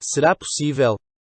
Será possível?